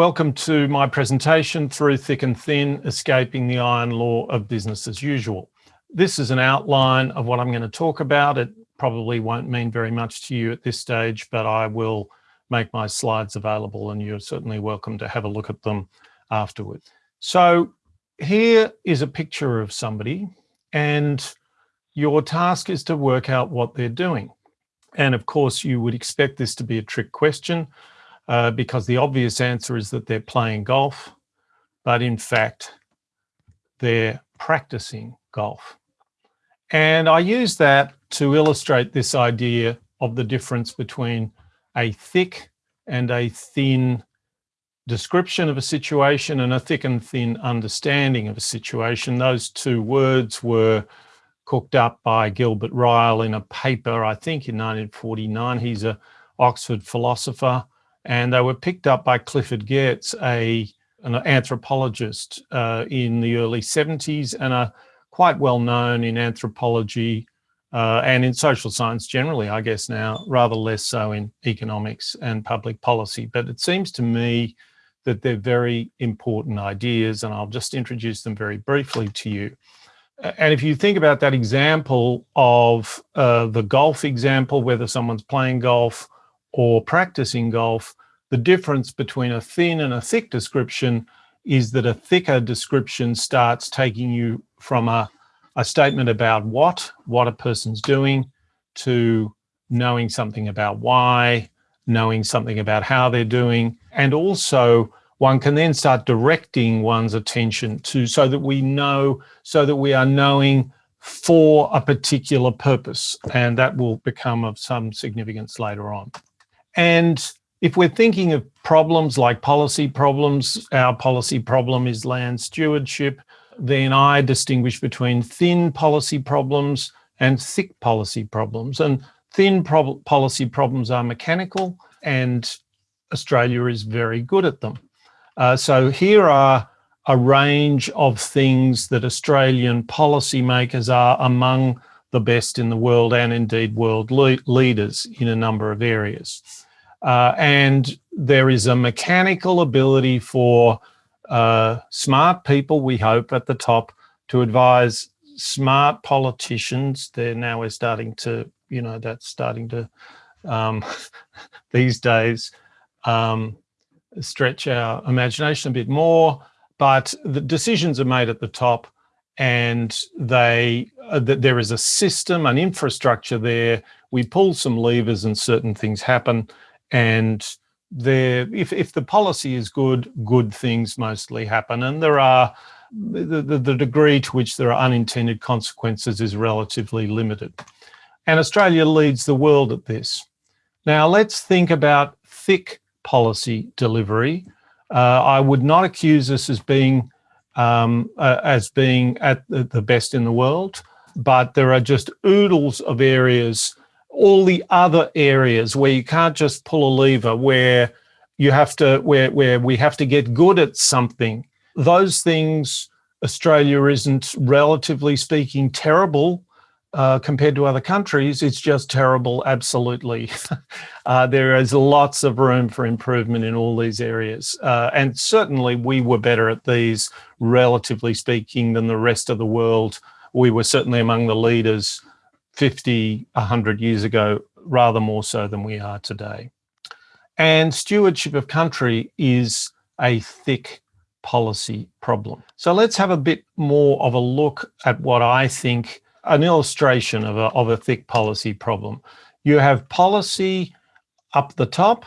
Welcome to my presentation, Through Thick and Thin, Escaping the Iron Law of Business as Usual. This is an outline of what I'm going to talk about. It probably won't mean very much to you at this stage, but I will make my slides available and you're certainly welcome to have a look at them afterwards. So here is a picture of somebody and your task is to work out what they're doing. And of course, you would expect this to be a trick question uh, because the obvious answer is that they're playing golf, but in fact, they're practicing golf. And I use that to illustrate this idea of the difference between a thick and a thin description of a situation and a thick and thin understanding of a situation. Those two words were cooked up by Gilbert Ryle in a paper, I think in 1949. He's a Oxford philosopher and they were picked up by Clifford Geertz, a, an anthropologist uh, in the early 70s and a quite well known in anthropology uh, and in social science generally, I guess now, rather less so in economics and public policy. But it seems to me that they're very important ideas and I'll just introduce them very briefly to you. And if you think about that example of uh, the golf example, whether someone's playing golf or practicing golf, the difference between a thin and a thick description is that a thicker description starts taking you from a, a statement about what, what a person's doing, to knowing something about why, knowing something about how they're doing, and also one can then start directing one's attention to so that we know, so that we are knowing for a particular purpose, and that will become of some significance later on. And if we're thinking of problems like policy problems, our policy problem is land stewardship, then I distinguish between thin policy problems and thick policy problems. And thin prob policy problems are mechanical and Australia is very good at them. Uh, so here are a range of things that Australian policymakers are among the best in the world and indeed world le leaders in a number of areas. Uh, and there is a mechanical ability for uh, smart people, we hope, at the top to advise smart politicians. They're now we're starting to, you know, that's starting to, um, these days, um, stretch our imagination a bit more, but the decisions are made at the top and they uh, there is a system, an infrastructure there. We pull some levers and certain things happen and there, if, if the policy is good, good things mostly happen. And there are, the, the, the degree to which there are unintended consequences is relatively limited. And Australia leads the world at this. Now let's think about thick policy delivery. Uh, I would not accuse us as being um, uh, as being at the, the best in the world, but there are just oodles of areas all the other areas where you can't just pull a lever, where you have to, where, where we have to get good at something. Those things, Australia isn't, relatively speaking, terrible uh, compared to other countries. It's just terrible, absolutely. uh, there is lots of room for improvement in all these areas. Uh, and certainly we were better at these, relatively speaking, than the rest of the world. We were certainly among the leaders 50, 100 years ago, rather more so than we are today. And stewardship of country is a thick policy problem. So let's have a bit more of a look at what I think an illustration of a, of a thick policy problem. You have policy up the top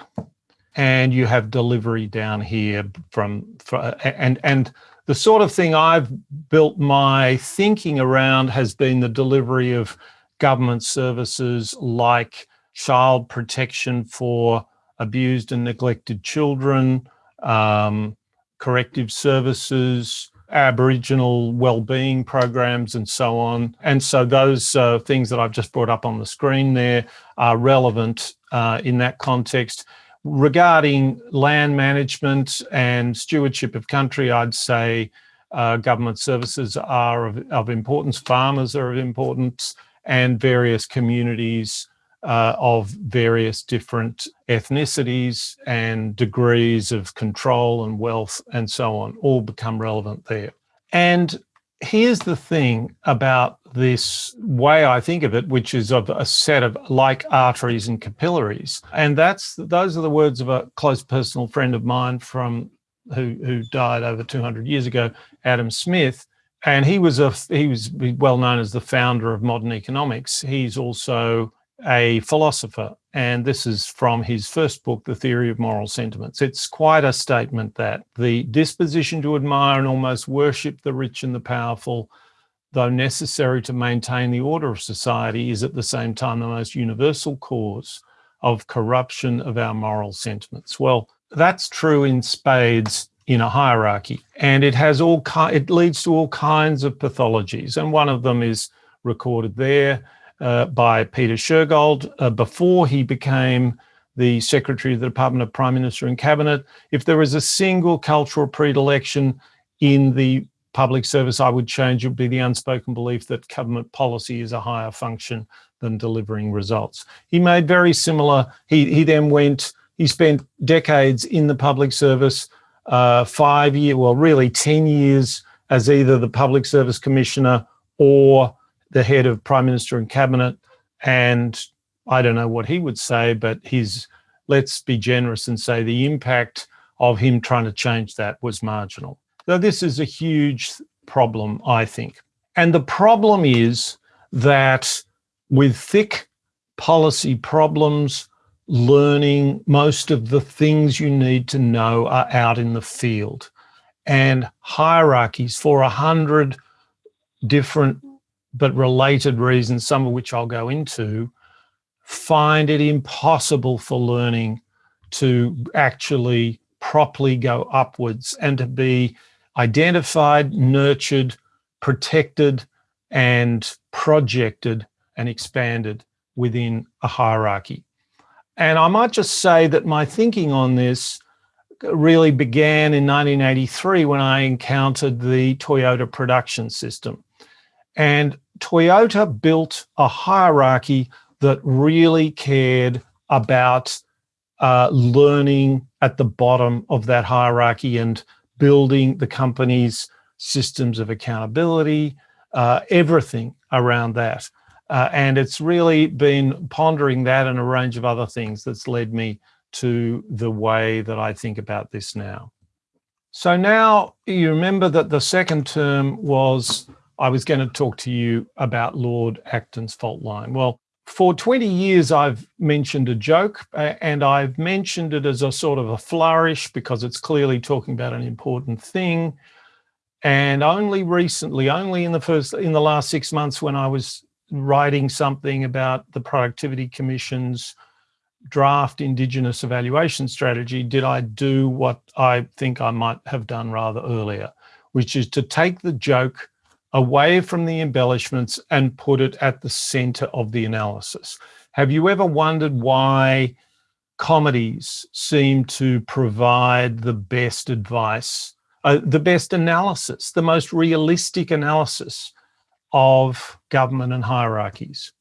and you have delivery down here from, and, and the sort of thing I've built my thinking around has been the delivery of government services like child protection for abused and neglected children, um, corrective services, Aboriginal well-being programs and so on. And so those uh, things that I've just brought up on the screen there are relevant uh, in that context. Regarding land management and stewardship of country, I'd say uh, government services are of, of importance, farmers are of importance, and various communities uh, of various different ethnicities and degrees of control and wealth and so on all become relevant there. And here's the thing about this way I think of it, which is of a set of like arteries and capillaries. And that's those are the words of a close personal friend of mine from who, who died over 200 years ago, Adam Smith. And he was a he was well known as the founder of modern economics. He's also a philosopher, and this is from his first book, The Theory of Moral Sentiments. It's quite a statement that the disposition to admire and almost worship the rich and the powerful, though necessary to maintain the order of society, is at the same time the most universal cause of corruption of our moral sentiments. Well, that's true in spades in a hierarchy, and it has all it leads to all kinds of pathologies, and one of them is recorded there uh, by Peter Shergold uh, before he became the Secretary of the Department of Prime Minister and Cabinet. If there was a single cultural predilection in the public service, I would change it would be the unspoken belief that government policy is a higher function than delivering results. He made very similar, he, he then went, he spent decades in the public service, uh, five years, well, really 10 years as either the Public Service Commissioner or the head of prime minister and cabinet. And I don't know what he would say, but his, let's be generous and say the impact of him trying to change that was marginal. So this is a huge problem, I think. And the problem is that with thick policy problems, learning, most of the things you need to know are out in the field. And hierarchies for a hundred different but related reasons, some of which I'll go into, find it impossible for learning to actually properly go upwards and to be identified, nurtured, protected, and projected and expanded within a hierarchy. And I might just say that my thinking on this really began in 1983 when I encountered the Toyota production system. And Toyota built a hierarchy that really cared about uh, learning at the bottom of that hierarchy and building the company's systems of accountability, uh, everything around that. Uh, and it's really been pondering that and a range of other things that's led me to the way that I think about this now. So now you remember that the second term was I was going to talk to you about Lord Acton's fault line. Well, for 20 years, I've mentioned a joke and I've mentioned it as a sort of a flourish because it's clearly talking about an important thing. And only recently, only in the first, in the last six months when I was writing something about the Productivity Commission's draft Indigenous evaluation strategy, did I do what I think I might have done rather earlier, which is to take the joke away from the embellishments and put it at the center of the analysis. Have you ever wondered why comedies seem to provide the best advice, uh, the best analysis, the most realistic analysis of government and hierarchies?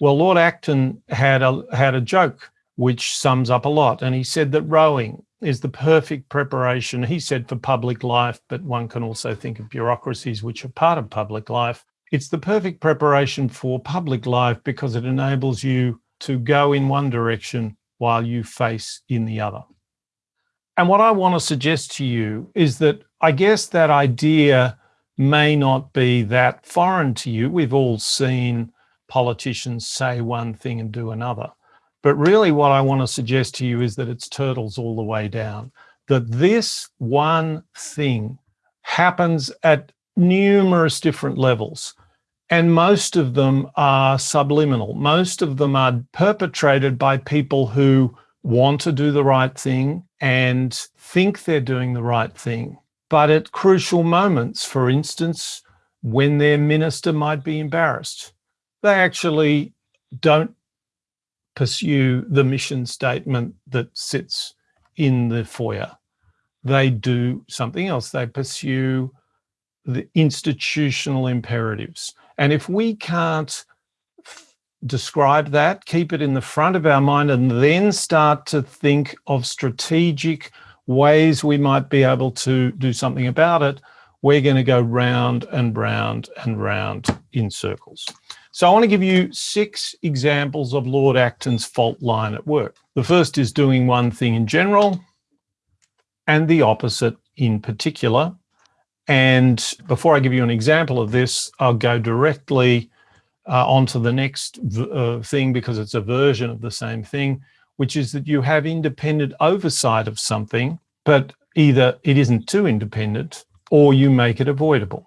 Well, Lord Acton had a, had a joke which sums up a lot. And he said that rowing is the perfect preparation, he said, for public life, but one can also think of bureaucracies which are part of public life. It's the perfect preparation for public life because it enables you to go in one direction while you face in the other. And what I want to suggest to you is that I guess that idea may not be that foreign to you. We've all seen politicians say one thing and do another. But really what I want to suggest to you is that it's turtles all the way down, that this one thing happens at numerous different levels. And most of them are subliminal. Most of them are perpetrated by people who want to do the right thing and think they're doing the right thing. But at crucial moments, for instance, when their minister might be embarrassed, they actually don't pursue the mission statement that sits in the foyer. They do something else. They pursue the institutional imperatives. And if we can't describe that, keep it in the front of our mind, and then start to think of strategic ways we might be able to do something about it, we're going to go round and round and round in circles. So I want to give you six examples of Lord Acton's fault line at work. The first is doing one thing in general and the opposite in particular. And before I give you an example of this, I'll go directly uh, onto the next uh, thing because it's a version of the same thing, which is that you have independent oversight of something, but either it isn't too independent or you make it avoidable.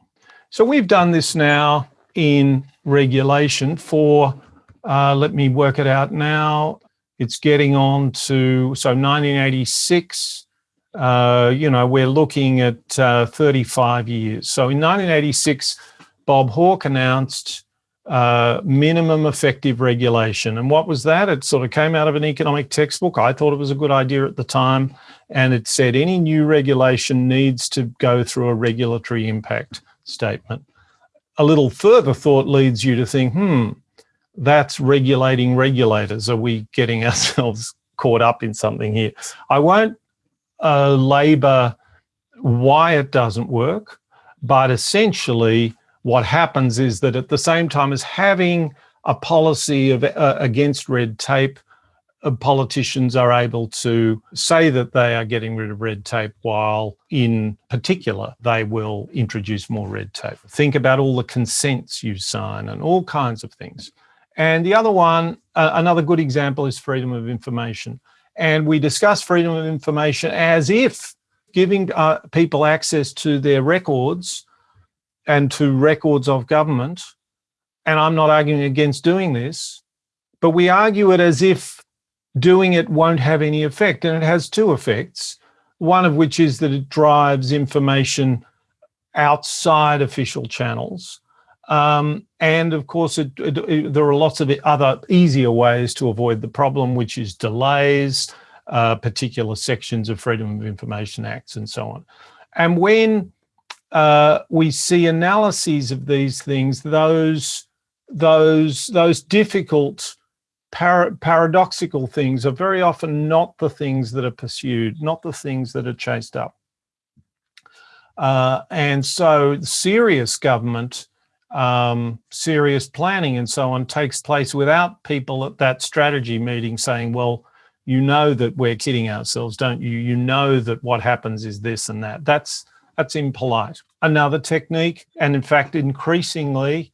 So we've done this now in regulation for, uh, let me work it out now. It's getting on to, so 1986, uh, you know, we're looking at uh, 35 years. So in 1986, Bob Hawke announced uh, minimum effective regulation. And what was that? It sort of came out of an economic textbook. I thought it was a good idea at the time. And it said any new regulation needs to go through a regulatory impact statement a little further thought leads you to think, hmm, that's regulating regulators. Are we getting ourselves caught up in something here? I won't uh, labor why it doesn't work, but essentially what happens is that at the same time as having a policy of uh, against red tape, politicians are able to say that they are getting rid of red tape while in particular they will introduce more red tape. Think about all the consents you sign and all kinds of things. And the other one, uh, another good example is freedom of information. And we discuss freedom of information as if giving uh, people access to their records and to records of government, and I'm not arguing against doing this, but we argue it as if doing it won't have any effect. And it has two effects, one of which is that it drives information outside official channels. Um, and of course, it, it, it, there are lots of other easier ways to avoid the problem, which is delays, uh, particular sections of Freedom of Information Acts and so on. And when uh, we see analyses of these things, those, those, those difficult par paradoxical things are very often not the things that are pursued, not the things that are chased up. Uh, and so serious government, um, serious planning and so on takes place without people at that strategy meeting saying, well, you know that we're kidding ourselves, don't you? You know that what happens is this and that. That's, that's impolite. Another technique, and in fact, increasingly,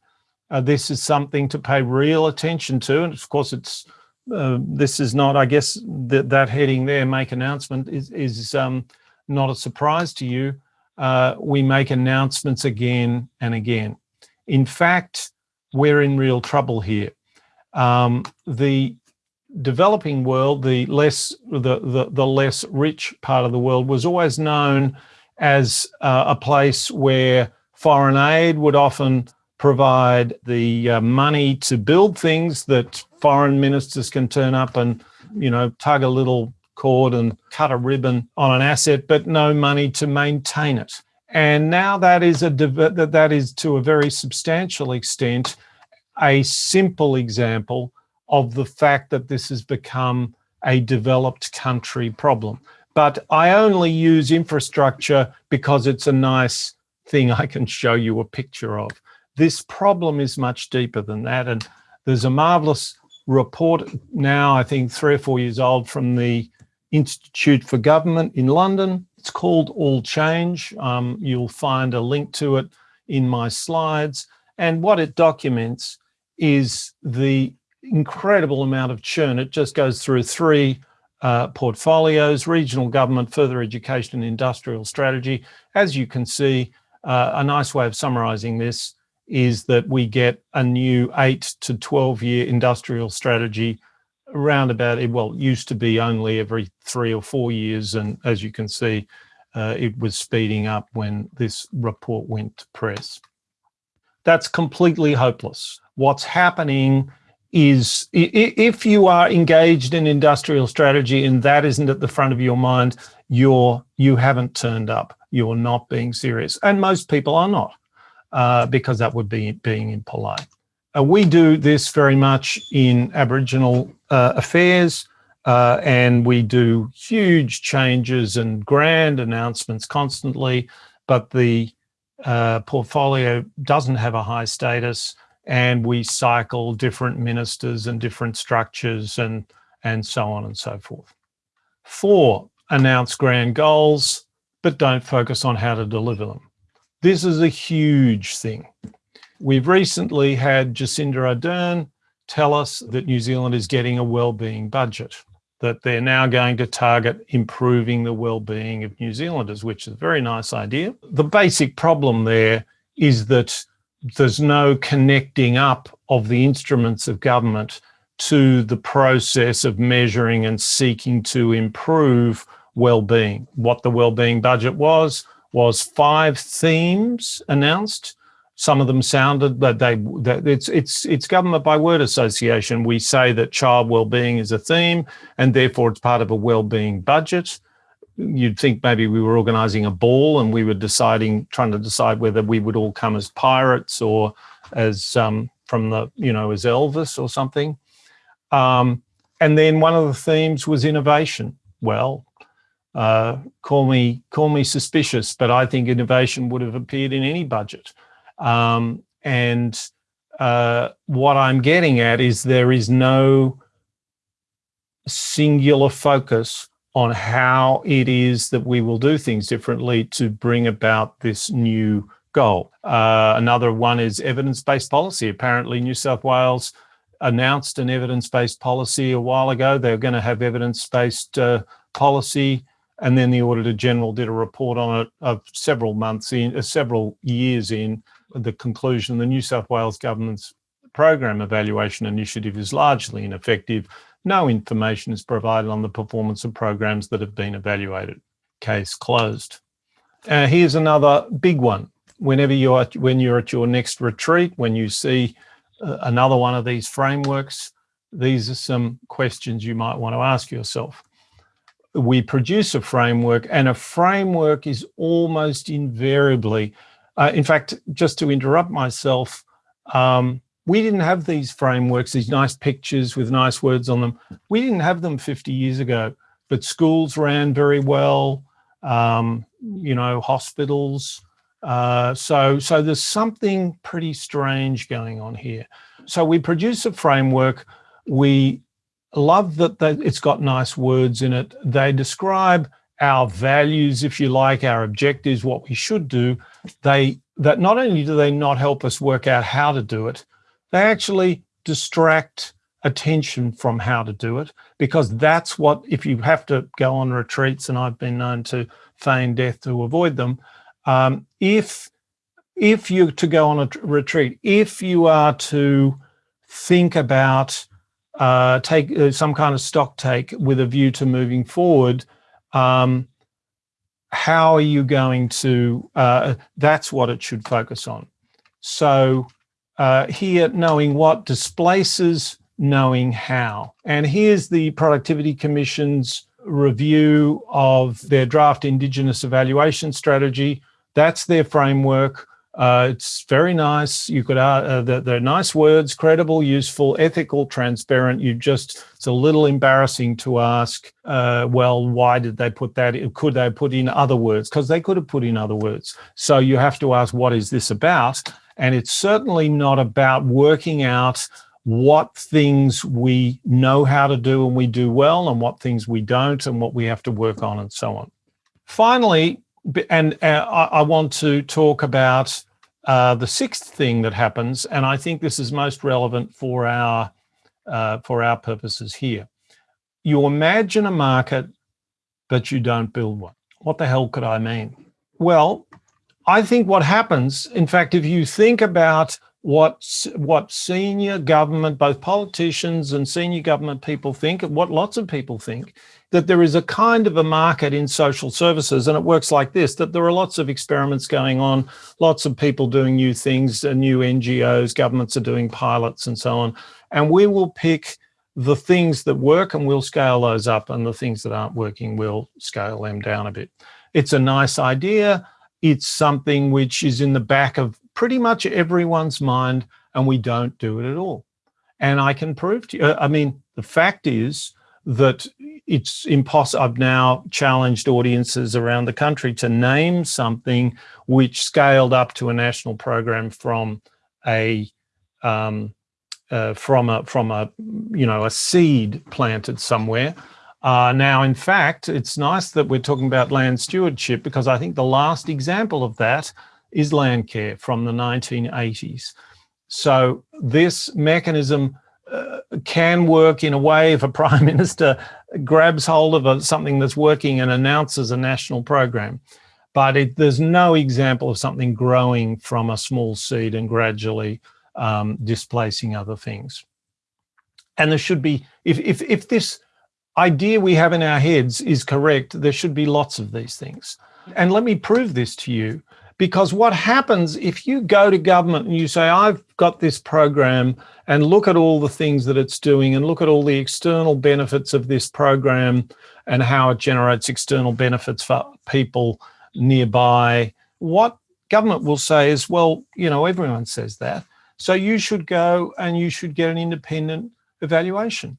uh, this is something to pay real attention to. And of course, it's uh, this is not, I guess, that that heading there, make announcement, is, is um, not a surprise to you. Uh, we make announcements again and again. In fact, we're in real trouble here. Um, the developing world, the less the, the, the less rich part of the world, was always known as uh, a place where foreign aid would often provide the uh, money to build things that foreign ministers can turn up and, you know, tug a little cord and cut a ribbon on an asset, but no money to maintain it. And now that is a that is to a very substantial extent a simple example of the fact that this has become a developed country problem. But I only use infrastructure because it's a nice thing I can show you a picture of. This problem is much deeper than that. And there's a marvelous report now, I think three or four years old from the Institute for Government in London. It's called All Change. Um, you'll find a link to it in my slides. And what it documents is the incredible amount of churn. It just goes through three uh, portfolios, regional government, further education and industrial strategy. As you can see, uh, a nice way of summarizing this is that we get a new eight to 12 year industrial strategy around about, it, well, it used to be only every three or four years. And as you can see, uh, it was speeding up when this report went to press. That's completely hopeless. What's happening is if you are engaged in industrial strategy and that isn't at the front of your mind, you're, you haven't turned up. You're not being serious. And most people are not uh, because that would be being impolite. Uh, we do this very much in Aboriginal uh, affairs uh, and we do huge changes and grand announcements constantly, but the uh, portfolio doesn't have a high status and we cycle different ministers and different structures and, and so on and so forth. Four, announce grand goals, but don't focus on how to deliver them. This is a huge thing. We've recently had Jacinda Ardern tell us that New Zealand is getting a well-being budget, that they're now going to target improving the well-being of New Zealanders, which is a very nice idea. The basic problem there is that there's no connecting up of the instruments of government to the process of measuring and seeking to improve well-being. What the well-being budget was, was five themes announced. Some of them sounded that they that it's it's it's government by word association. We say that child well-being is a theme, and therefore it's part of a well-being budget. You'd think maybe we were organising a ball and we were deciding, trying to decide whether we would all come as pirates or as um, from the you know as Elvis or something. Um, and then one of the themes was innovation. Well, uh, call me call me suspicious, but I think innovation would have appeared in any budget. Um, and uh, what I'm getting at is there is no singular focus on how it is that we will do things differently to bring about this new goal. Uh, another one is evidence-based policy. Apparently New South Wales announced an evidence-based policy a while ago. They're going to have evidence-based uh, policy and then the Auditor General did a report on it of several months in, uh, several years in the conclusion the New South Wales government's program evaluation initiative is largely ineffective. No information is provided on the performance of programs that have been evaluated. Case closed. Uh, here's another big one. Whenever you're when you're at your next retreat, when you see uh, another one of these frameworks, these are some questions you might want to ask yourself we produce a framework and a framework is almost invariably, uh, in fact, just to interrupt myself, um, we didn't have these frameworks, these nice pictures with nice words on them. We didn't have them 50 years ago, but schools ran very well, um, you know, hospitals. Uh, so, so there's something pretty strange going on here. So we produce a framework, we love that they, it's got nice words in it. They describe our values, if you like, our objectives, what we should do. They that not only do they not help us work out how to do it, they actually distract attention from how to do it because that's what if you have to go on retreats and I've been known to feign death to avoid them um, if if you're to go on a retreat if you are to think about uh, take uh, some kind of stock take with a view to moving forward, um, how are you going to, uh, that's what it should focus on. So uh, here, knowing what displaces knowing how. And here's the Productivity Commission's review of their draft Indigenous evaluation strategy. That's their framework. Uh, it's very nice. You could, uh, uh they're, they're, nice words, credible, useful, ethical, transparent. You just, it's a little embarrassing to ask, uh, well, why did they put that? In? Could they put in other words? Because they could have put in other words. So you have to ask, what is this about? And it's certainly not about working out what things we know how to do and we do well and what things we don't and what we have to work on and so on. Finally, and uh, I, I want to talk about uh, the sixth thing that happens, and I think this is most relevant for our uh, for our purposes here. You imagine a market, but you don't build one. What the hell could I mean? Well, I think what happens, in fact, if you think about what what senior government, both politicians and senior government people think, and what lots of people think, that there is a kind of a market in social services and it works like this, that there are lots of experiments going on, lots of people doing new things, uh, new NGOs, governments are doing pilots and so on. And we will pick the things that work and we'll scale those up and the things that aren't working, we'll scale them down a bit. It's a nice idea. It's something which is in the back of pretty much everyone's mind, and we don't do it at all. And I can prove to you, I mean, the fact is that it's impossible. I've now challenged audiences around the country to name something which scaled up to a national program from a um, uh, from a from a you know a seed planted somewhere. Uh, now, in fact, it's nice that we're talking about land stewardship because I think the last example of that is Landcare from the 1980s. So this mechanism uh, can work in a way if a prime minister grabs hold of a, something that's working and announces a national program. But it, there's no example of something growing from a small seed and gradually um, displacing other things. And there should be, if, if, if this idea we have in our heads is correct, there should be lots of these things. And let me prove this to you, because what happens if you go to government and you say, I've got this program and look at all the things that it's doing and look at all the external benefits of this program and how it generates external benefits for people nearby. What government will say is, well, you know, everyone says that. So you should go and you should get an independent evaluation.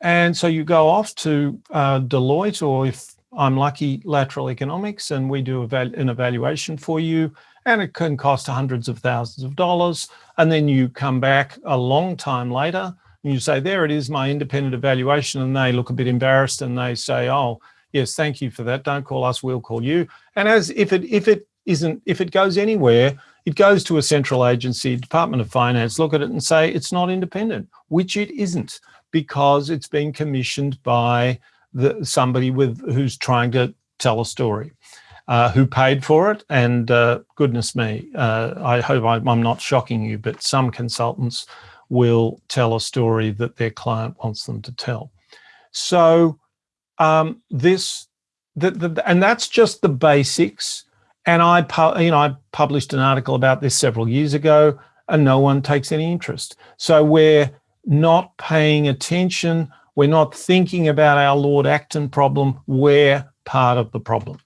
And so you go off to uh, Deloitte, or if I'm lucky, Lateral Economics, and we do an evaluation for you, and it can cost hundreds of thousands of dollars. And then you come back a long time later and you say, there it is, my independent evaluation. And they look a bit embarrassed and they say, oh, yes, thank you for that. Don't call us, we'll call you. And as if it, if it isn't, if it goes anywhere, it goes to a central agency, Department of Finance, look at it and say it's not independent, which it isn't because it's been commissioned by the, somebody with who's trying to tell a story, uh, who paid for it. And uh, goodness me, uh, I hope I, I'm not shocking you, but some consultants will tell a story that their client wants them to tell. So um, this, the, the, and that's just the basics. And I, you know, I published an article about this several years ago, and no one takes any interest. So we're not paying attention, we're not thinking about our Lord Acton problem, we're part of the problem.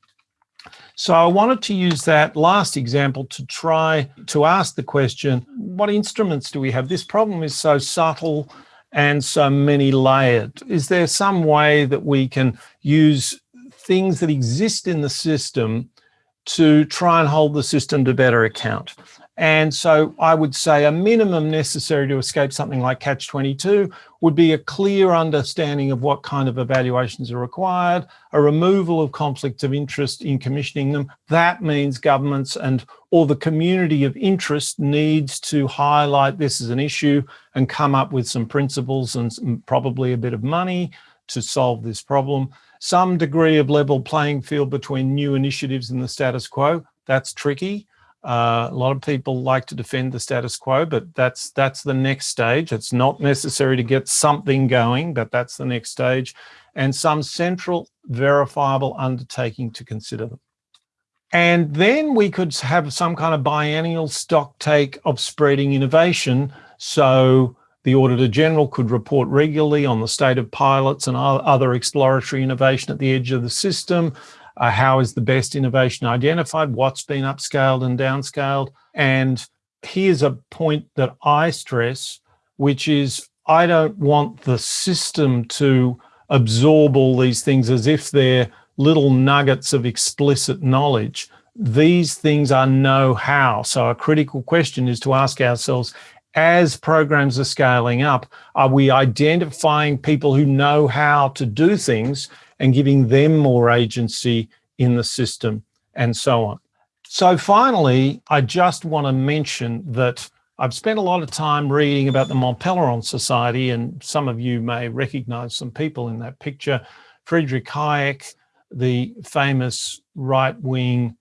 So I wanted to use that last example to try to ask the question, what instruments do we have? This problem is so subtle and so many layered. Is there some way that we can use things that exist in the system to try and hold the system to better account? And so I would say a minimum necessary to escape something like catch-22 would be a clear understanding of what kind of evaluations are required, a removal of conflicts of interest in commissioning them. That means governments and or the community of interest needs to highlight this as an issue and come up with some principles and probably a bit of money to solve this problem. Some degree of level playing field between new initiatives and the status quo, that's tricky. Uh, a lot of people like to defend the status quo, but that's that's the next stage. It's not necessary to get something going, but that's the next stage. And some central verifiable undertaking to consider them. And then we could have some kind of biennial stock take of spreading innovation. So the Auditor General could report regularly on the state of pilots and other exploratory innovation at the edge of the system uh, how is the best innovation identified, what's been upscaled and downscaled. And here's a point that I stress, which is I don't want the system to absorb all these things as if they're little nuggets of explicit knowledge. These things are know-how. So a critical question is to ask ourselves, as programs are scaling up, are we identifying people who know how to do things and giving them more agency in the system and so on. So finally, I just want to mention that I've spent a lot of time reading about the Mont Pelerin Society, and some of you may recognize some people in that picture. Friedrich Hayek, the famous right-wing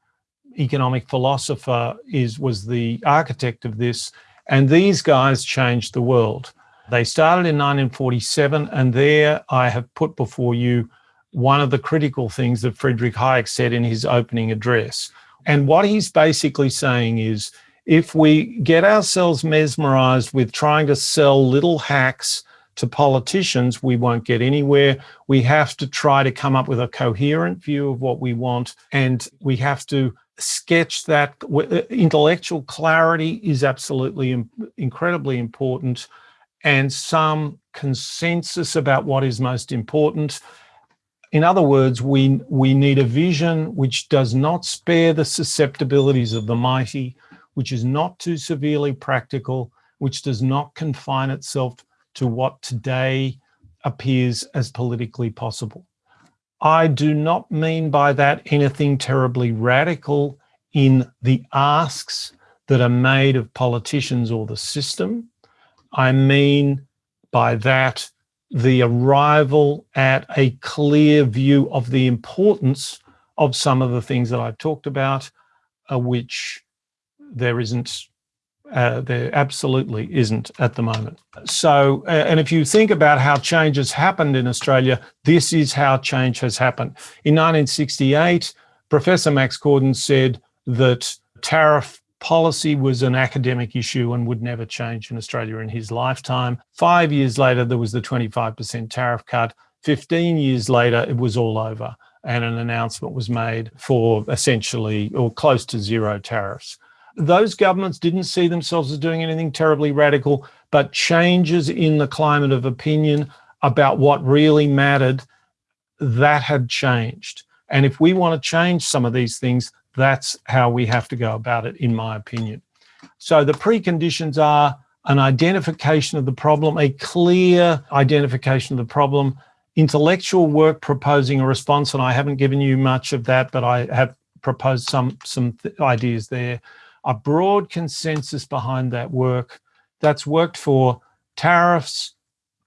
economic philosopher, is was the architect of this, and these guys changed the world. They started in 1947, and there I have put before you one of the critical things that Friedrich Hayek said in his opening address. And what he's basically saying is, if we get ourselves mesmerized with trying to sell little hacks to politicians, we won't get anywhere. We have to try to come up with a coherent view of what we want. And we have to sketch that uh, intellectual clarity is absolutely incredibly important and some consensus about what is most important. In other words, we, we need a vision which does not spare the susceptibilities of the mighty, which is not too severely practical, which does not confine itself to what today appears as politically possible. I do not mean by that anything terribly radical in the asks that are made of politicians or the system. I mean by that the arrival at a clear view of the importance of some of the things that I've talked about, uh, which there isn't, uh, there absolutely isn't at the moment. So, and if you think about how change has happened in Australia, this is how change has happened. In 1968, Professor Max Corden said that tariff policy was an academic issue and would never change in Australia in his lifetime. Five years later, there was the 25% tariff cut. 15 years later, it was all over and an announcement was made for essentially or close to zero tariffs. Those governments didn't see themselves as doing anything terribly radical, but changes in the climate of opinion about what really mattered, that had changed. And if we want to change some of these things, that's how we have to go about it, in my opinion. So the preconditions are an identification of the problem, a clear identification of the problem, intellectual work proposing a response, and I haven't given you much of that, but I have proposed some, some ideas there. A broad consensus behind that work that's worked for tariffs,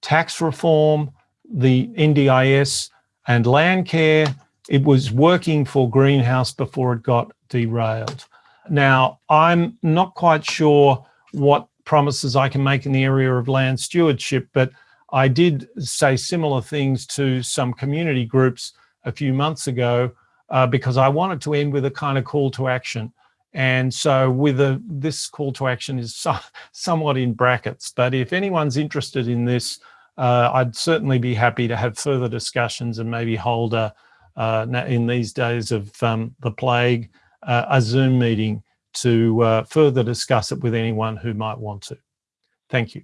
tax reform, the NDIS, and land care, it was working for Greenhouse before it got derailed. Now, I'm not quite sure what promises I can make in the area of land stewardship, but I did say similar things to some community groups a few months ago uh, because I wanted to end with a kind of call to action. And so with a, this call to action is so, somewhat in brackets, but if anyone's interested in this, uh, I'd certainly be happy to have further discussions and maybe hold a, in these days of um, the plague, uh, a Zoom meeting to uh, further discuss it with anyone who might want to. Thank you.